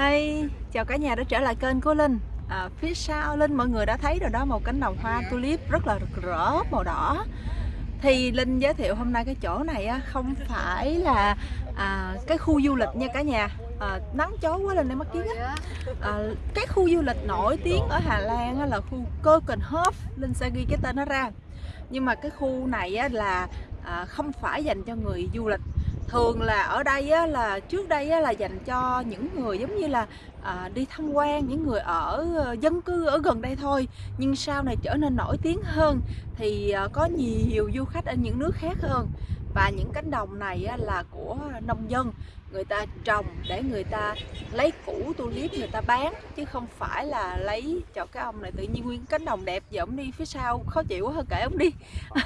Hi, chào cả nhà đã trở lại kênh của Linh. À, Phía sau Linh mọi người đã thấy rồi đó một cánh đồng hoa tulip rất là rực rỡ màu đỏ. Thì Linh giới thiệu hôm nay cái chỗ này á, không phải là à, cái khu du lịch nha cả nhà. À, Nắng chói quá lên đây mất kiến á. À, Cái khu du lịch nổi tiếng ở Hà Lan á, là khu Keukenhof Linh sẽ ghi cái tên nó ra. Nhưng mà cái khu này á, là à, không phải dành cho người du lịch thường là ở đây á, là trước đây á, là dành cho những người giống như là à, đi tham quan những người ở ờ, dân cư ở gần đây thôi. Nhưng sau này trở nên nổi tiếng hơn thì à, có nhiều du khách ở những nước khác hơn. Và những cánh đồng này á, là của nông dân. Người ta trồng để người ta lấy củ tulip người ta bán chứ không phải là lấy cho cái ông này tự nhiên nguyên cánh đồng đẹp giờ ông đi phía sau khó chịu quá hơn kể ông đi.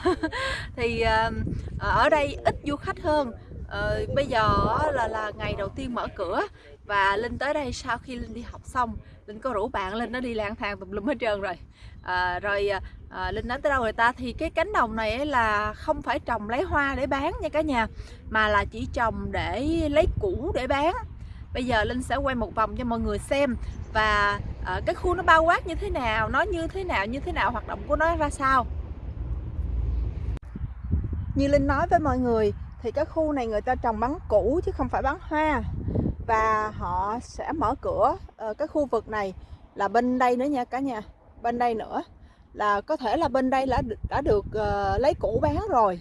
Thì à, ở đây ít du khách hơn ờ, bây giờ là là ngày đầu tiên mở cửa và linh tới đây sau khi linh đi học xong linh có rủ bạn linh nó đi lang thang tùm lum hết trơn rồi. À, rồi à, linh nói tới đâu người ta? Thì cái cánh đồng này là không phải trồng lấy hoa để bán nha cả nhà mà là chỉ trồng để lấy củ để bán. Bây giờ linh sẽ quay một vòng cho mọi người xem và à, cái khu nó bao quát như thế nào nó như thế nào như thế nào hoạt động của nó ra sao. Như linh nói với mọi người thì cái khu này người ta trồng bắn củ chứ không phải bắn hoa. Và họ sẽ mở cửa uh, cái khu vực này là bên đây nữa nha cả nhà. Bên đây nữa là có thể là bên đây đã đã được uh, lấy củ bán rồi.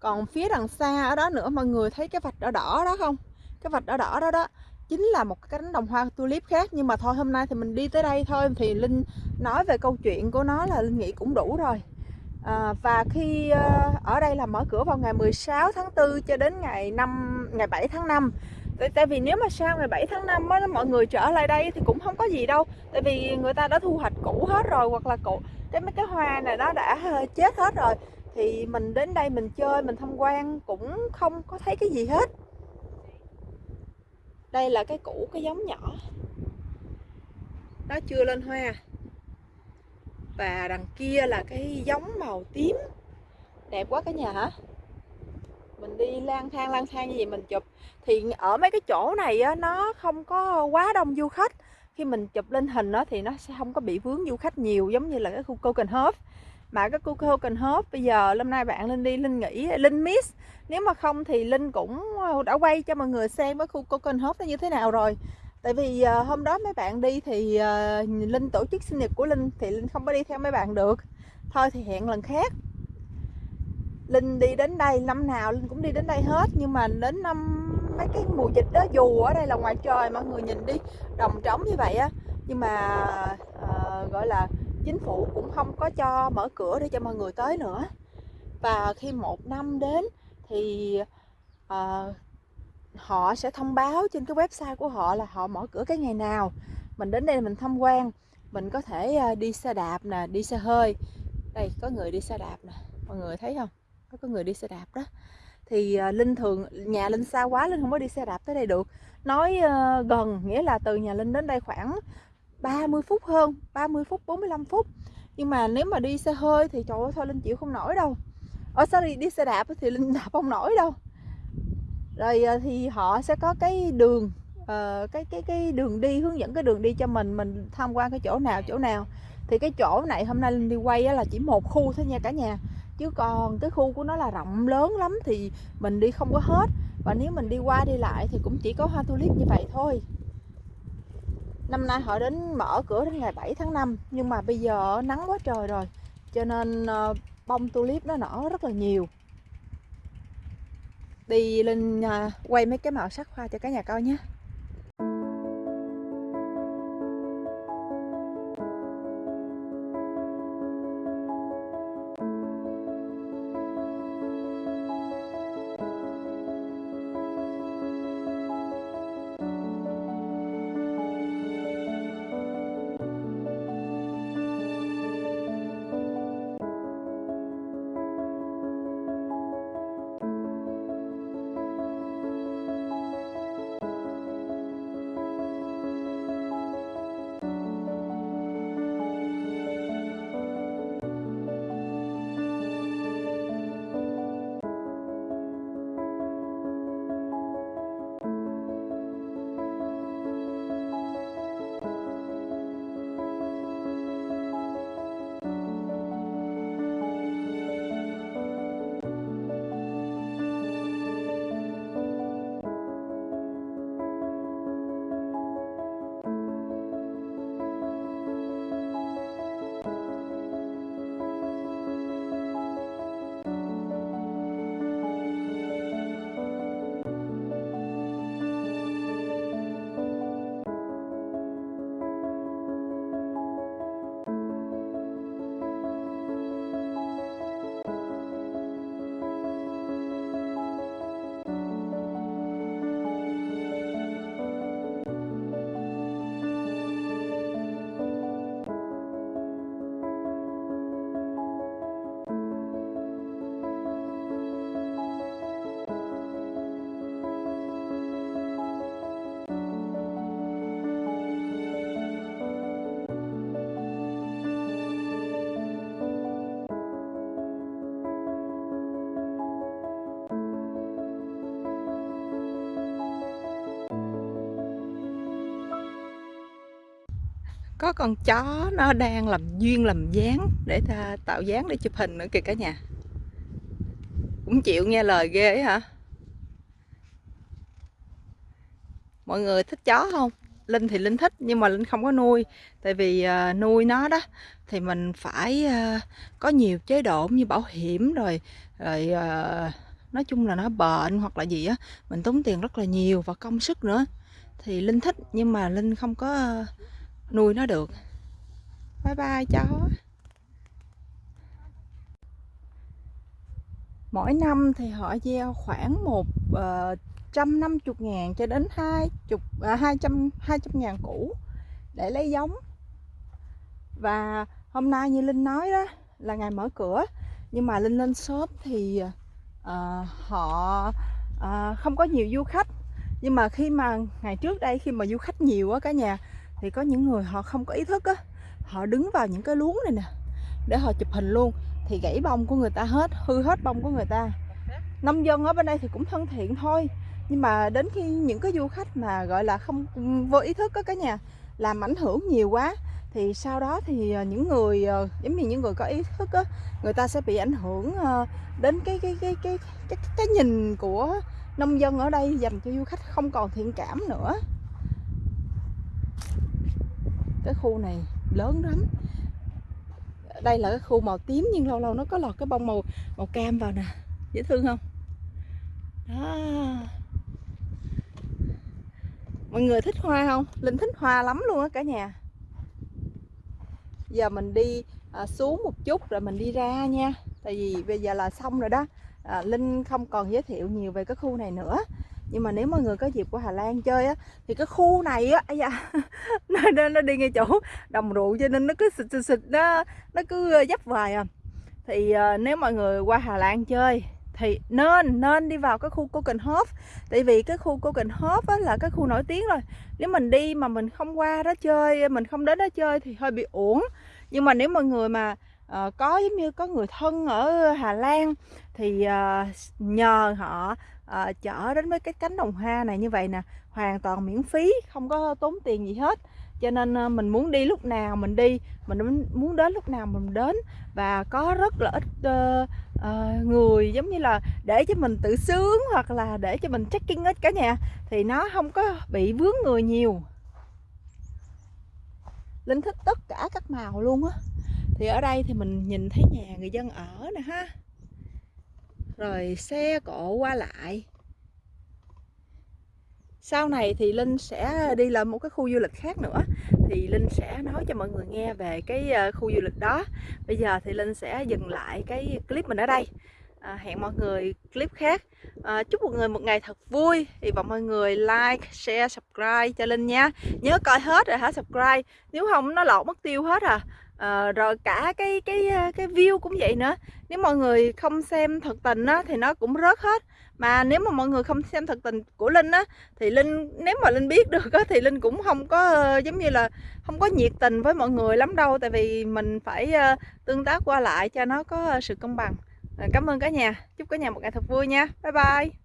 Còn phía đằng xa ở đó nữa mọi người thấy cái vạch đỏ đỏ đó không? Cái vạch đỏ đỏ đó đó chính là một cái cánh đồng hoa tulip khác. Nhưng mà thôi hôm nay thì mình đi tới đây thôi. Thì linh nói về câu chuyện của nó là linh nghĩ cũng đủ rồi à, và khi uh, ở đây là mở cửa vào ngày 16 tháng 4 cho đến ngày 5 ngày 7 tháng 5 tại, tại vì nếu mà sau ngày 7 tháng 5 á, mọi người trở lại đây thì cũng không có gì đâu. Tại vì người ta đã thu hoạch cũ hết rồi hoặc là cũ cái mấy cái hoa này nó đã ờ, chết hết rồi. Thì mình đến đây mình chơi mình tham quan cũng không có thấy cái gì hết. Đây là cái cũ cái giống nhỏ. Nó chưa lên hoa và đằng kia là cái giống màu tím. Đẹp quá cả nhà hả? Mình đi lang thang lang thang như vậy mình chụp. Thì ở mấy cái chỗ này á, nó không có quá đông du khách. Khi mình chụp lên hình đó thì nó sẽ không có bị vướng du khách nhiều giống như là cái khu Copenhagen. Mà cái khu Copenhagen bây giờ hôm nay bạn Linh đi Linh nghĩ Linh miss. Nếu mà không thì Linh cũng ờ, đã quay cho mọi người xem cái khu Copenhagen nó như thế nào rồi tại vì uh, hôm đó mấy bạn đi thì uh, linh tổ chức sinh nhật của linh thì linh không có đi theo mấy bạn được. Thôi thì hẹn lần khác. Linh đi đến đây năm nào linh cũng đi đến đây hết nhưng mà đến năm mấy cái mùa dịch đó dù ở đây là ngoài trời mọi người nhìn đi đồng trống như vậy á. Nhưng mà uh, gọi là chính phủ cũng không có cho mở cửa để cho mọi người tới nữa. Và khi một năm đến thì uh, họ sẽ thông báo trên cái website của họ là họ mở cửa cái ngày nào. Mình đến đây mình tham quan mình có thể ờ, đi xe đạp nè đi xe hơi. Đây có người đi xe đạp nè mọi người thấy không? Có có người đi xe đạp đó. Thì ờ, linh thường nhà linh xa quá linh không có đi xe đạp tới đây được. Nói uh, gần nghĩa là từ nhà linh đến đây khoảng 30 phút hơn 30 phút 45 phút. Nhưng mà nếu mà đi xe hơi thì trời ơi thôi linh chịu không nổi đâu. Ở sao đi, đi xe đạp thì linh đạp không nổi đâu rồi ờ, thì họ sẽ có cái đường uh, cái cái cái đường đi hướng dẫn cái đường đi cho mình mình tham quan cái chỗ nào chỗ nào. Thì cái chỗ này hôm nay linh đi quay là chỉ một khu thôi nha cả nhà. Chứ còn cái khu của nó là rộng lớn lắm thì mình đi không có hết. Và nếu mình đi qua đi lại thì cũng chỉ có hoa tulip như vậy thôi. Năm nay họ đến mở cửa đến ngày 7 tháng 5 nhưng mà bây giờ nắng quá trời rồi. Cho nên ờ, bông tulip nó nở rất là nhiều đi lên à, quay mấy cái màu sắc hoa cho cả nhà coi nhé. Có con chó nó đang làm duyên làm dáng để ta tạo dáng để chụp hình nữa kìa cả nhà. Cũng chịu nghe lời ghê ấy hả? Mọi người thích chó không? Linh thì linh thích nhưng mà linh không có nuôi. Tại vì uh, nuôi nó đó thì mình phải uh, có nhiều chế độ như bảo hiểm rồi rồi uh, nói chung là nó bệnh hoặc là gì á mình tốn tiền rất là nhiều và công sức nữa. Thì linh thích nhưng mà linh không có uh, nuôi nó được. Bye bye chó. Mỗi năm thì họ gieo khoảng một uh, trăm năm chục ngàn cho đến hai chục à, hai trăm hai trăm ngàn củ để lấy giống. Và hôm nay như linh nói đó là ngày mở cửa nhưng mà linh lên shop thì uh, họ uh, không có nhiều du khách. Nhưng mà khi mà ngày trước đây khi mà du khách nhiều á cả nhà thì có những người họ không có ý thức á họ đứng vào những cái luống này nè để họ chụp hình luôn thì gãy bông của người ta hết hư hết bông của người ta. Nông dân ở bên đây thì cũng thân thiện thôi nhưng mà đến khi những cái du khách mà gọi là không ừ, vô ý thức á cả nhà làm ảnh hưởng nhiều quá thì sau đó thì ờ, những người ờ, giống như những người có ý thức á người ta sẽ bị ảnh hưởng đến đến cái cái cái cái cái, cái nhìn của nông dân ở đây dành cho du khách không còn thiện cảm nữa cái khu này lớn lắm. Đây là cái khu màu tím nhưng lâu lâu nó có lọt cái bông màu màu cam vào nè. Dễ thương không? Đó. Mọi người thích hoa không? Linh thích hoa lắm luôn á cả nhà. Giờ mình đi à, xuống một chút rồi mình đi ra nha. Tại vì bây giờ là xong rồi đó. À, linh không còn giới thiệu nhiều về cái khu này nữa nhưng mà nếu mọi người có dịp qua Hà Lan chơi á thì cái khu này á ấy dạ, nó, nó, đi ngay chỗ đồng ruộng cho nên nó cứ xịt xịt xịt nó nó cứ ờ, dấp vài à. Thì uh, nếu mọi người qua Hà Lan chơi thì nên nên đi vào cái khu Kokenhof tại vì cái khu Kokenhof á là cái khu nổi tiếng rồi. Nếu mình đi mà mình không qua đó chơi mình không đến đó chơi thì hơi bị uổng. Nhưng mà nếu mọi người mà uh, có giống như có người thân ở Hà Lan thì uh, nhờ họ uh, chở đến với cái cánh đồng hoa này như vậy nè hoàn toàn miễn phí không có tốn tiền gì hết. Cho nên uh, mình muốn đi lúc nào mình đi mình muốn đến lúc nào mình đến. Và có rất là ít uh, uh, người giống như là để cho mình tự sướng hoặc là để cho mình checking hết cả nhà thì nó không có bị vướng người nhiều. Linh thích tất cả các màu luôn á. Thì ở đây thì mình nhìn thấy nhà người dân ở nè ha rồi xe cộ qua lại. Sau này thì Linh sẽ đi làm một cái khu du lịch khác nữa. Thì Linh sẽ nói cho mọi người nghe về cái ờ, khu du lịch đó. Bây giờ thì Linh sẽ dừng lại cái clip mình ở đây. À, hẹn mọi người clip khác. À, chúc mọi người một ngày thật vui. Hy vọng mọi người like share subscribe cho Linh nha. Nhớ coi hết rồi hả? Subscribe. Nếu không nó lọt mất tiêu hết à à, rồi cả cái cái ờ, cái view cũng vậy nữa. Nếu mọi người không xem thật tình á thì nó cũng rớt hết. Mà nếu mà mọi người không xem thật tình của linh á thì linh nếu mà linh biết được á thì linh cũng không có ờ, giống như là không có nhiệt tình với mọi người lắm đâu. Tại vì mình phải tương tác qua lại cho nó có sự công bằng. Cảm ơn cả nhà. Chúc cả nhà một ngày thật vui nha. Bye bye.